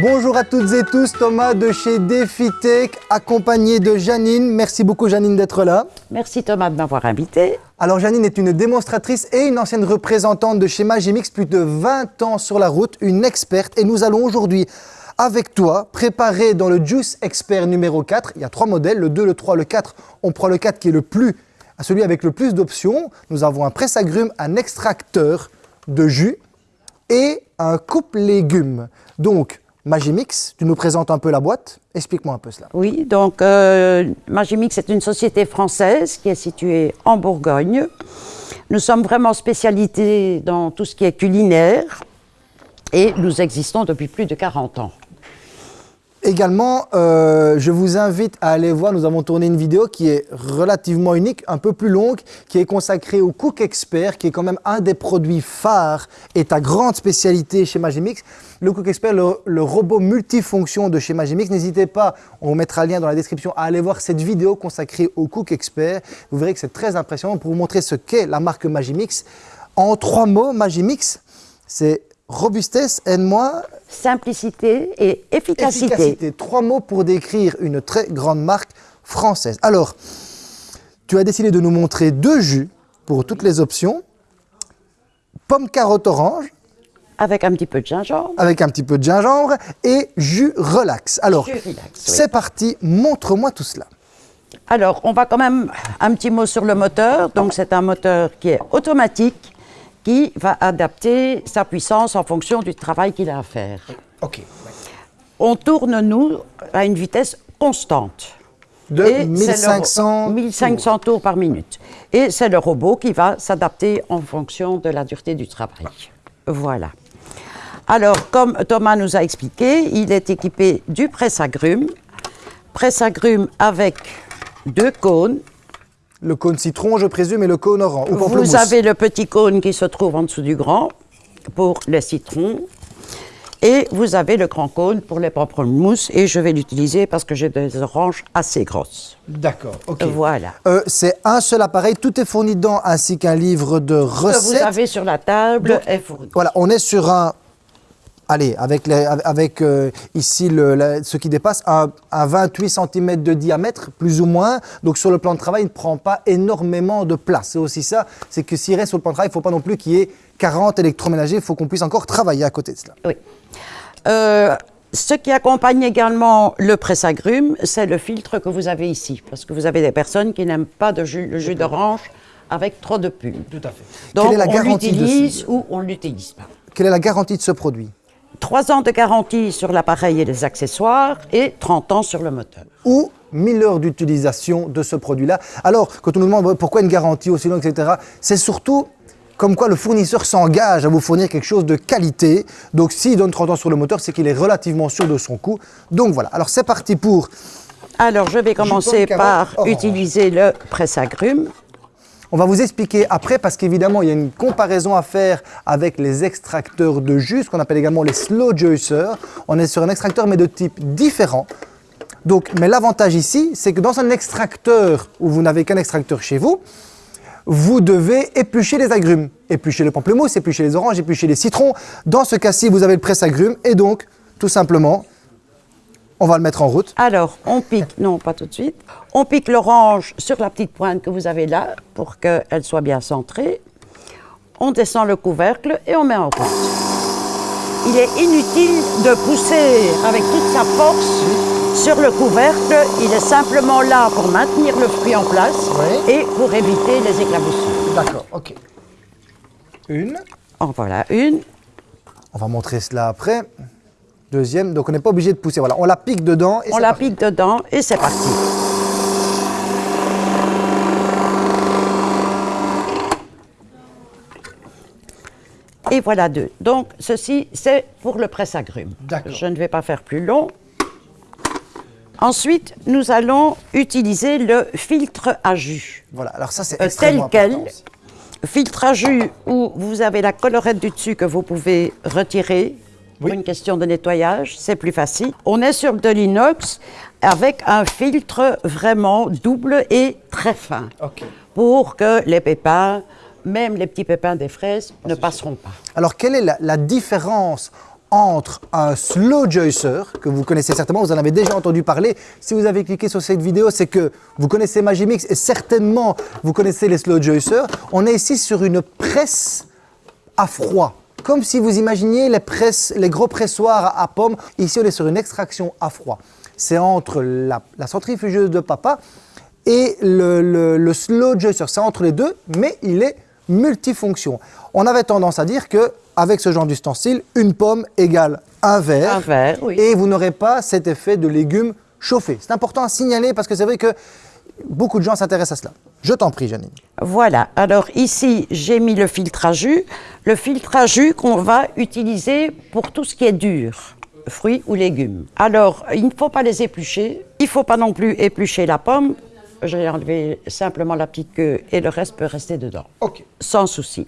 Bonjour à toutes et tous, Thomas de chez DefiTech, accompagné de Janine. Merci beaucoup Janine d'être là. Merci Thomas de m'avoir invité. Alors Janine est une démonstratrice et une ancienne représentante de chez Magimix, plus de 20 ans sur la route, une experte. Et nous allons aujourd'hui, avec toi, préparer dans le Juice Expert numéro 4. Il y a trois modèles, le 2, le 3, le 4. On prend le 4 qui est le plus, celui avec le plus d'options. Nous avons un presse-agrumes, un extracteur de jus et un coupe-légumes. Donc, Magimix, tu nous présentes un peu la boîte. Explique-moi un peu cela. Oui, donc euh, Magimix est une société française qui est située en Bourgogne. Nous sommes vraiment spécialisés dans tout ce qui est culinaire et nous existons depuis plus de 40 ans. Également, euh, je vous invite à aller voir, nous avons tourné une vidéo qui est relativement unique, un peu plus longue, qui est consacrée au Cook Expert, qui est quand même un des produits phares et ta grande spécialité chez Magimix. Le Cook Expert, le, robot multifonction de chez Magimix. N'hésitez pas, on mettra le lien dans la description, à aller voir cette vidéo consacrée au Cook Expert. Vous verrez que c'est très impressionnant pour vous montrer ce qu'est la marque Magimix. En trois mots, Magimix, c'est robustesse, aide-moi. Simplicité et efficacité. efficacité. Trois mots pour décrire une très grande marque française. Alors, tu as décidé de nous montrer deux jus pour toutes les options. Pomme, carotte, orange. Avec un petit peu de gingembre. Avec un petit peu de gingembre et jus relax. Alors, c'est parti, montre-moi tout cela. Alors, on va quand même un petit mot sur le moteur. Donc, c'est un moteur qui est automatique qui va adapter sa puissance en fonction du travail qu'il a à faire. OK. On tourne, nous, à une vitesse constante. De 1500 1500 tours. par minute. Et c'est le robot qui va s'adapter en fonction de la dureté du travail. Voilà. Alors, comme Thomas nous a expliqué, il est équipé du presse-agrumes. Presse-agrumes avec deux cônes le cône citron, je présume, et le cône orange. Vous avez le petit cône qui se trouve en dessous du grand pour les citrons. Et vous avez le grand cône pour les pamplemousses. Et je vais l'utiliser parce que j'ai des oranges assez grosses. D'accord, ok. Voilà. Euh, c'est un seul appareil, tout est fourni dedans, ainsi qu'un livre de recettes. Que vous avez sur la table est fourni. Voilà, on est sur un allez, avec, les, avec euh, ici le, ce qui dépasse un, 28 cm de diamètre, plus ou moins. Donc sur le plan de travail, il ne prend pas énormément de place. C'est aussi ça, c'est que s'il reste sur le plan de travail, il ne faut pas non plus qu'il y ait 40 électroménagers, il faut qu'on puisse encore travailler à côté de cela. Oui. Euh, ce qui accompagne également le presse-agrumes, c'est le filtre que vous avez ici. Parce que vous avez des personnes qui n'aiment pas de jus, le jus d'orange avec trop de pulpe. Tout à fait. Donc on l'utilise ou on ne l'utilise pas. Quelle est la garantie de ce produit? 3 ans de garantie sur l'appareil et les accessoires et 30 ans sur le moteur. Ou 1000 heures d'utilisation de ce produit-là. Alors, quand on nous demande pourquoi une garantie aussi longue, etc., c'est surtout comme quoi le fournisseur s'engage à vous fournir quelque chose de qualité. Donc, s'il donne 30 ans sur le moteur, c'est qu'il est relativement sûr de son coût. Donc voilà, alors c'est parti pour... Alors, je vais commencer par utiliser le presse-agrumes. On va vous expliquer après parce qu'évidemment, il y a une comparaison à faire avec les extracteurs de jus, ce qu'on appelle également les slow juicers. On est sur un extracteur mais de type différent. Donc, mais l'avantage ici, c'est que dans un extracteur où vous n'avez qu'un extracteur chez vous, vous devez éplucher les agrumes. Éplucher le pamplemousse, éplucher les oranges, éplucher les citrons. Dans ce cas-ci, vous avez le presse-agrumes et donc, tout simplement, on va le mettre en route. Alors, on pique, non pas tout de suite, on pique l'orange sur la petite pointe que vous avez là pour qu'elle soit bien centrée. On descend le couvercle et on met en route. Il est inutile de pousser avec toute sa force sur le couvercle. Il est simplement là pour maintenir le fruit en place et pour éviter les éclaboussures. D'accord, ok. Une. En voilà une. On va montrer cela après. Deuxième, donc on n'est pas obligé de pousser. Voilà, on la pique dedans. Et on la pique dedans et c'est parti. Et voilà deux. Donc, ceci, c'est pour le presse-agrumes. Je ne vais pas faire plus long. Ensuite, nous allons utiliser le filtre à jus. Voilà, alors ça, c'est euh, Tel quel. Filtre à jus où vous avez la collerette du dessus que vous pouvez retirer pour une question de nettoyage, c'est plus facile. On est sur de l'inox avec un filtre vraiment double et très fin pour que les pépins, même les petits pépins des fraises, ne passeront pas. Alors, quelle est la, différence entre un slow juicer, que vous connaissez certainement, vous en avez déjà entendu parler. Si vous avez cliqué sur cette vidéo, c'est que vous connaissez Magimix et certainement vous connaissez les slow juicers. On est ici sur une presse à froid. Comme si vous imaginiez les, gros pressoirs à pommes. Ici, on est sur une extraction à froid. C'est entre la, centrifugeuse de papa et le, le slow juicer. C'est entre les deux, mais il est multifonction. On avait tendance à dire que avec ce genre d'ustensile, une pomme égale un verre. Un verre, oui. Et vous n'aurez pas cet effet de légumes chauffés. C'est important à signaler parce que c'est vrai que beaucoup de gens s'intéressent à cela. Je t'en prie, Janine. Voilà. Alors ici, j'ai mis le filtre à jus. Le filtre à jus qu'on va utiliser pour tout ce qui est dur fruits ou légumes. Alors, il ne faut pas les éplucher. Il ne faut pas non plus éplucher la pomme. J'ai enlevé simplement la petite queue et le reste peut rester dedans. OK. Sans souci.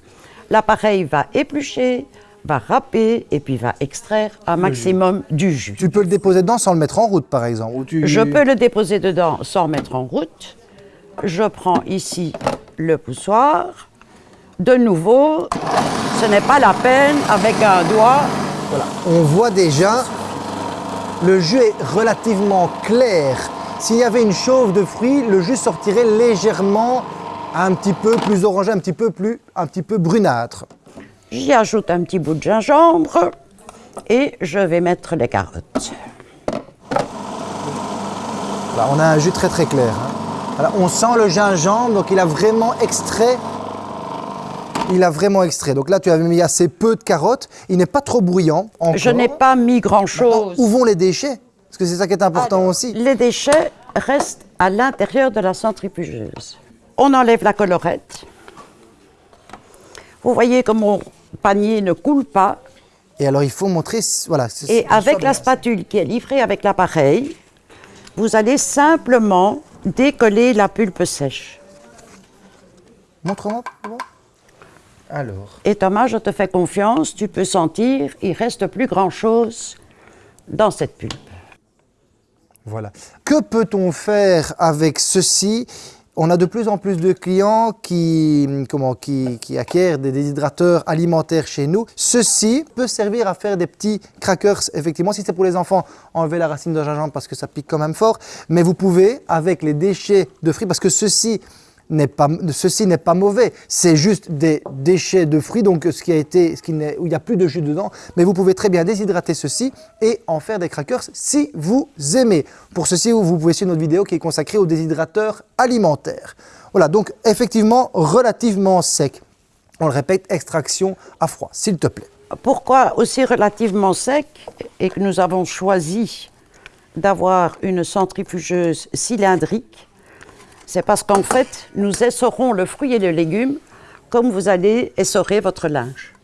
L'appareil va éplucher, va râper et puis va extraire un maximum du jus. Tu peux le déposer dedans sans le mettre en route, par exemple Je peux le déposer dedans sans le mettre en route. Je prends ici le poussoir. De nouveau, ce n'est pas la peine avec un doigt. Voilà. On voit déjà, le jus est relativement clair. S'il y avait une chauve de fruits, le jus sortirait légèrement un petit peu plus orangé, un petit peu plus, un petit peu brunâtre. J'y ajoute un petit bout de gingembre et je vais mettre les carottes. on a un jus très très clair. Hein. On sent le gingembre, donc il a vraiment extrait. Il a vraiment extrait. Donc là, tu avais mis assez peu de carottes. Il n'est pas trop bruyant. Je n'ai pas mis grand-chose. Où vont les déchets? Parce que c'est ça qui est important aussi. Les déchets restent à l'intérieur de la centrifugeuse. On enlève la colorette. Vous voyez que mon panier ne coule pas. Et alors, il faut montrer... Voilà, Et avec la spatule qui est livrée avec l'appareil, vous allez simplement décoller la pulpe sèche. Montre-moi. Alors. Et Thomas, je te fais confiance, tu peux sentir, il reste plus grand-chose dans cette pulpe. Voilà. Que peut-on faire avec ceci? On a de plus en plus de clients qui, comment, qui, acquièrent des déshydrateurs alimentaires chez nous. Ceci peut servir à faire des petits crackers, effectivement. Si c'est pour les enfants, enlevez la racine de gingembre parce que ça pique quand même fort. Mais vous pouvez, avec les déchets de fruits, parce que ceci pas, ceci n'est pas mauvais, c'est juste des déchets de fruits, donc ce qui a été, ce qui où il n'y a plus de jus dedans, mais vous pouvez très bien déshydrater ceci et en faire des crackers si vous aimez. Pour ceci, vous pouvez suivre notre vidéo qui est consacrée aux déshydrateurs alimentaires. Voilà, donc effectivement relativement sec. On le répète, extraction à froid, s'il te plaît. Pourquoi aussi relativement sec et que nous avons choisi d'avoir une centrifugeuse cylindrique c'est parce qu'en fait, nous essorons le fruit et le légume comme vous allez essorer votre linge.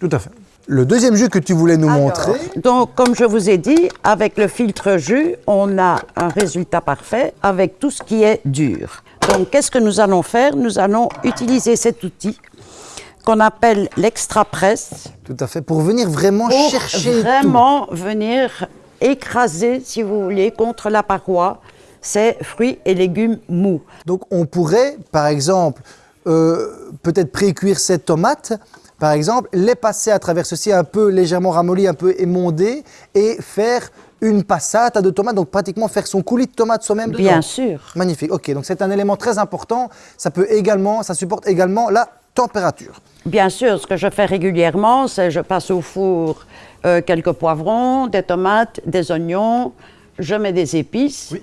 Tout à fait. Le deuxième jus que tu voulais nous montrer. Donc, comme je vous ai dit, avec le filtre jus, on a un résultat parfait avec tout ce qui est dur. Donc, qu'est-ce que nous allons faire? Nous allons utiliser cet outil qu'on appelle l'extra presse. Tout à fait, pour venir vraiment pour chercher vraiment venir écraser, si vous voulez, contre la paroi c'est fruits et légumes mous. Donc on pourrait, par exemple, euh, peut-être pré-cuire ces tomates, par exemple, les passer à travers ceci un peu légèrement ramolli, un peu émondé, et faire une passate de tomates, donc pratiquement faire son coulis de tomates soi-même Bien sûr. Magnifique, ok, donc c'est un élément très important, ça peut également, ça supporte également la température. Bien sûr, ce que je fais régulièrement, c'est je passe au four euh, quelques poivrons, des tomates, des oignons, je mets des épices. Oui.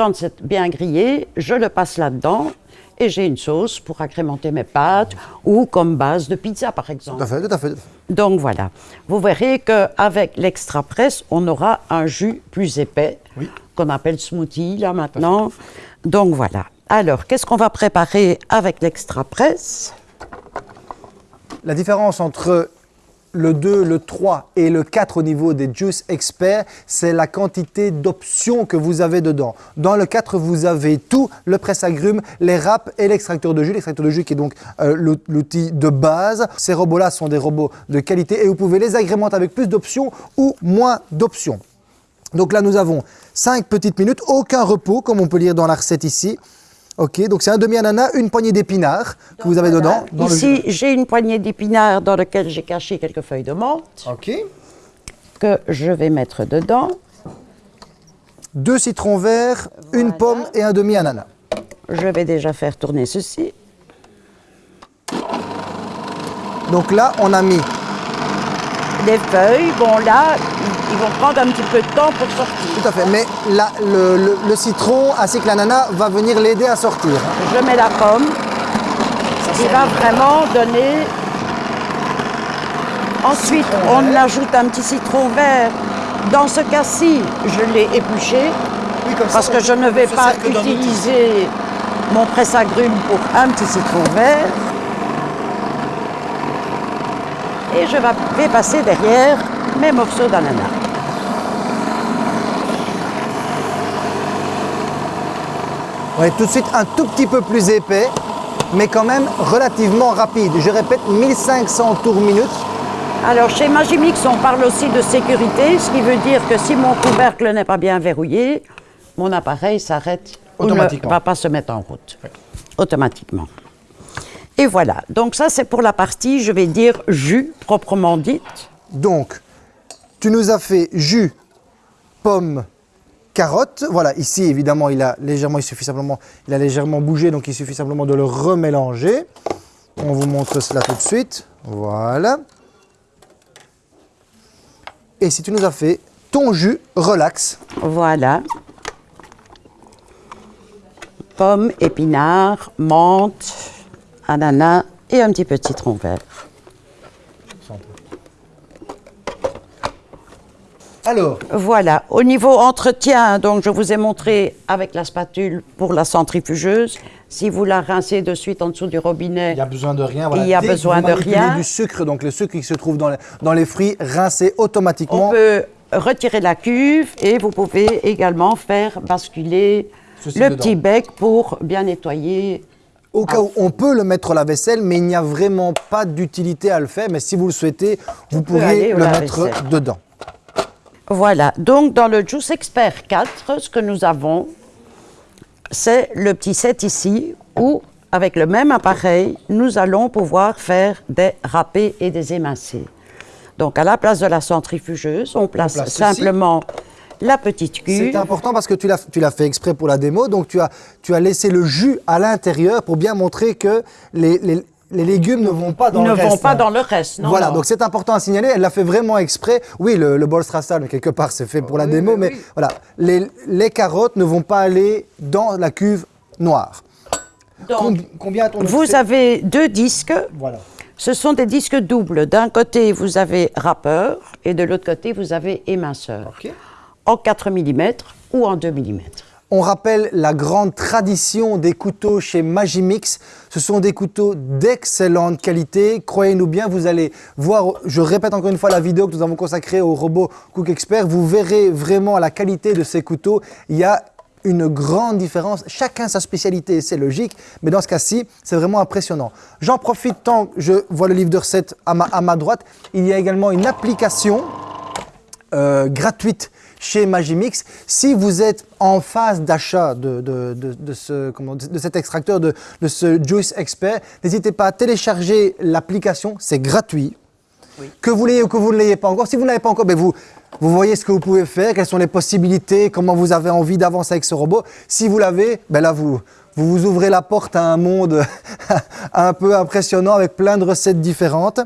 Quand c'est bien grillé, je le passe là-dedans et j'ai une sauce pour agrémenter mes pâtes ou comme base de pizza, par exemple. Tout à fait, tout à fait. Donc voilà. Vous verrez qu'avec l'extra presse, on aura un jus plus épais, qu'on appelle smoothie là maintenant. Donc voilà. Alors, qu'est-ce qu'on va préparer avec l'extra presse? La différence entre le 2, le 3 et le 4 au niveau des Juice Experts, c'est la quantité d'options que vous avez dedans. Dans le 4, vous avez tout, le presse-agrumes, les râpes et l'extracteur de jus. L'extracteur de jus qui est donc euh, l'outil de base. Ces robots-là sont des robots de qualité et vous pouvez les agrémenter avec plus d'options ou moins d'options. Donc là, nous avons 5 petites minutes, aucun repos, comme on peut lire dans la recette ici. Ok, donc c'est un demi-ananas, une poignée d'épinards que vous avez dedans. Ici, j'ai une poignée d'épinards dans laquelle j'ai caché quelques feuilles de menthe. Ok. que je vais mettre dedans. Deux citrons verts, une pomme et un demi-ananas. Je vais déjà faire tourner ceci. Donc là, on a mis Les feuilles, bon là, ils vont prendre un petit peu de temps pour sortir. Tout à fait, mais le, le- le citron ainsi que l'ananas va venir l'aider à sortir. Je mets la pomme, qui va vraiment donner... Ensuite, on ajoute un petit citron vert. Dans ce cas-ci, je l'ai épluché parce que je ne vais pas utiliser mon presse-agrumes pour un petit citron vert. Et je va- vais passer derrière mes morceaux d'ananas. On est tout de suite un tout petit peu plus épais, mais quand même relativement rapide. Je répète, 1500 tours minute. Alors, chez Magimix, on parle aussi de sécurité, ce qui veut dire que si mon couvercle n'est pas bien verrouillé, mon appareil s'arrête ou ne va pas se mettre en route. Automatiquement. Et voilà. Donc ça, c'est pour la partie, je vais dire, jus, proprement dite. Donc, tu nous as fait jus, pomme, carotte. Voilà, ici, évidemment, il a légèrement, il suffit simplement, il a légèrement bougé, donc il suffit simplement de le remélanger. On vous montre cela tout de suite. Voilà. Et si tu nous as fait ton jus relax, Voilà. Pommes, épinards, menthe, ananas et un petit peu de citron vert. alors, Voilà, au niveau entretien, donc je vous ai montré avec la spatule pour la centrifugeuse. Si vous la rincez de suite en dessous du robinet, Il n'y a besoin de rien. Il y a Dès que besoin vous de rien. du sucre, donc le sucre qui se trouve dans les, dans les fruits, rincé automatiquement. on peut retirer la cuve et vous pouvez également faire basculer Ceci le dedans. petit bec pour bien nettoyer. Au cas où on peut le mettre au lave-vaisselle, mais il n'y a vraiment pas d'utilité à le faire. Mais si vous le souhaitez, vous pourriez le mettre dedans. Voilà, donc dans le Juice Expert 4, ce que nous avons, c'est le petit set ici où, avec le même appareil, nous allons pouvoir faire des râpés et des émincés. Donc à la place de la centrifugeuse, on place, place ceci. La petite C'est cuve. important parce que tu l'as tu l'as fait exprès pour la démo. Donc tu as, tu as laissé le jus à l'intérieur pour bien montrer que les, les- les légumes ne vont pas dans ne le reste. vont pas hein. dans le reste. Non, voilà, non. donc c'est important à signaler. Elle l'a fait vraiment exprès. Oui, le, le bol strassal, quelque part, c'est fait pour la démo, mais voilà, les, les carottes ne vont pas aller dans la cuve noire. Donc, Com- combien a-t-on vous avez deux disques. Voilà. Ce sont des disques doubles. D'un côté, vous avez râpeur et de l'autre côté, vous avez éminceur. Ok. En 4 mm ou en 2 mm. On rappelle la grande tradition des couteaux chez Magimix. Ce sont des couteaux d'excellente qualité. Croyez-nous bien, vous allez voir, je répète encore une fois la vidéo que nous avons consacrée au robot Cook Expert. Vous verrez vraiment la qualité de ces couteaux. Il y a une grande différence. Chacun sa spécialité, c'est logique. Mais dans ce cas-ci, c'est vraiment impressionnant. J'en profite tant que je vois le livre de recettes à ma, à ma droite. Il y a également une application euh, gratuite chez Magimix. Si vous êtes en phase d'achat de, de- de- de ce, comment- de cet extracteur, de, de ce Juice Expert, n'hésitez pas à télécharger l'application, c'est gratuit. Que vous l'ayez ou que vous ne l'ayez pas encore. Si vous ne l'avez pas encore, ben vous, vous voyez ce que vous pouvez faire, quelles sont les possibilités, comment vous avez envie d'avancer avec ce robot. Si vous l'avez, ben là, vous, vous vous ouvrez la porte à un monde un peu impressionnant avec plein de recettes différentes.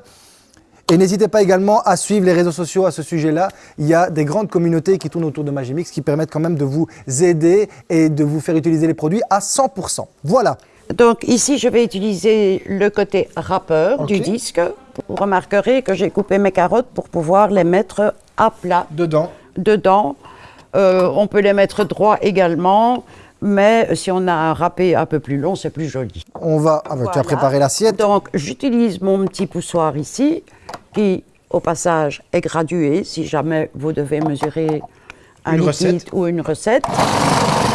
Et n'hésitez pas également à suivre les réseaux sociaux à ce sujet-là. Il y a des grandes communautés qui tournent autour de Magimix qui permettent quand même de vous aider et de vous faire utiliser les produits à 100%. Voilà. Donc ici, je vais utiliser le côté râpeur du disque. Vous remarquerez que j'ai coupé mes carottes pour pouvoir les mettre à plat Dedans. dedans. Euh, on peut les mettre droit également, mais si on a un râpé un peu plus long, c'est plus joli. On va. ah, bah, Tu as préparé l'assiette. Donc, j'utilise mon petit poussoir ici, qui, au passage, est gradué, si jamais vous devez mesurer un Une liquide recette. ou une recette.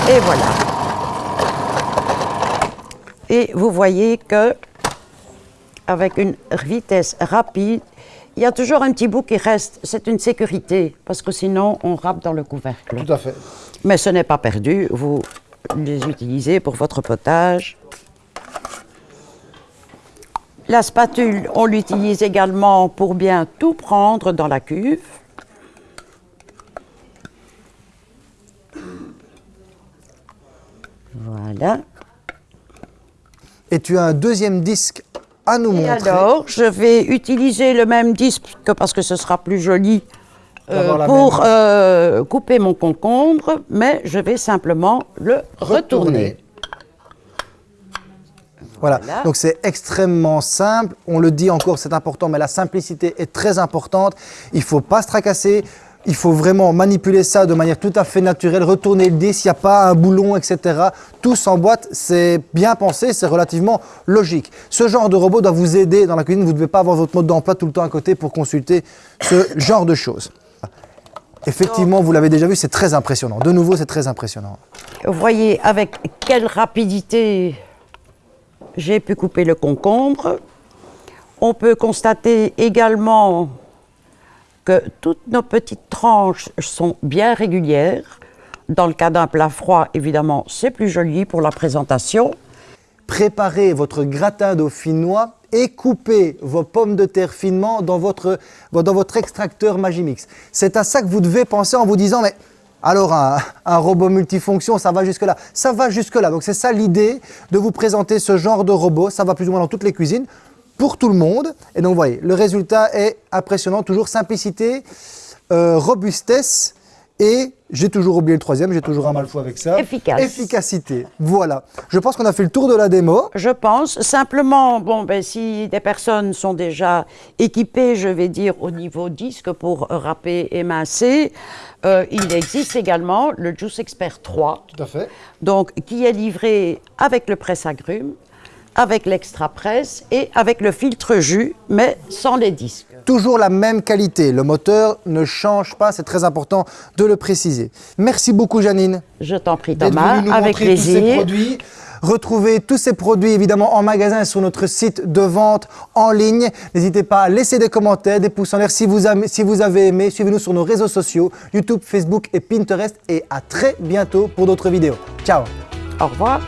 Et voilà. Et vous voyez que, avec une vitesse rapide, il y a toujours un petit bout qui reste. C'est une sécurité, parce que sinon, on râpe dans le couvercle. Tout à fait. Mais ce n'est pas perdu, vous les utilisez pour votre potage. La spatule, on l'utilise également pour bien tout prendre dans la cuve. Voilà. Et tu as un deuxième disque à nous montrer. alors, je vais utiliser le même disque parce que ce sera plus joli euh, pour euh, couper mon concombre, mais je vais simplement le retourner. Voilà, Voilà. donc c'est extrêmement simple. On le dit encore, c'est important, mais la simplicité est très importante. Il ne faut pas se tracasser. Il faut vraiment manipuler ça de manière tout à fait naturelle, retourner le disque, il n'y a pas un boulon, etc. Tout s'emboîte, c'est bien pensé, c'est relativement logique. Ce genre de robot doit vous aider dans la cuisine. Vous ne devez pas avoir votre mode d'emploi tout le temps à côté pour consulter ce genre de choses. Effectivement, vous l'avez déjà vu, c'est très impressionnant. De nouveau, c'est très impressionnant. Vous voyez avec quelle rapidité j'ai pu couper le concombre. On peut constater également que toutes nos petites tranches sont bien régulières. Dans le cas d'un plat froid, évidemment, c'est plus joli pour la présentation. préparez votre gratin dauphinois et coupez vos pommes de terre finement dans votre, dans votre extracteur Magimix. C'est à ça que vous devez penser en vous disant, mais alors un, robot multifonction, ça va jusque-là Ça va jusque-là. Donc c'est ça l'idée de vous présenter ce genre de robot. Ça va plus ou moins dans toutes les cuisines pour tout le monde. Et donc vous voyez, le résultat est impressionnant. Toujours simplicité, euh, robustesse et j'ai toujours oublié le troisième, j'ai toujours un mal fou avec ça. Efficace. Efficacité. Voilà. Je pense qu'on a fait le tour de la démo. Je pense simplement, bon, ben, si des personnes sont déjà équipées, je vais dire au niveau disque pour râper et mincer, euh, il existe également le Juice Expert 3, Tout à fait. donc qui est livré avec le presse-agrumes, avec l'extra presse et avec le filtre jus, mais sans les disques. Toujours la même qualité. Le moteur ne change pas, c'est très important de le préciser. Merci beaucoup Janine Je t'en prie Thomas, nous avec montrer tous ces plaisir. produits. Retrouvez tous ces produits évidemment en magasin et sur notre site de vente en ligne. N'hésitez pas à laisser des commentaires, des pouces en l'air si vous avez aimé. Suivez-nous sur nos réseaux sociaux, YouTube, Facebook et Pinterest. Et à très bientôt pour d'autres vidéos. Ciao Au revoir.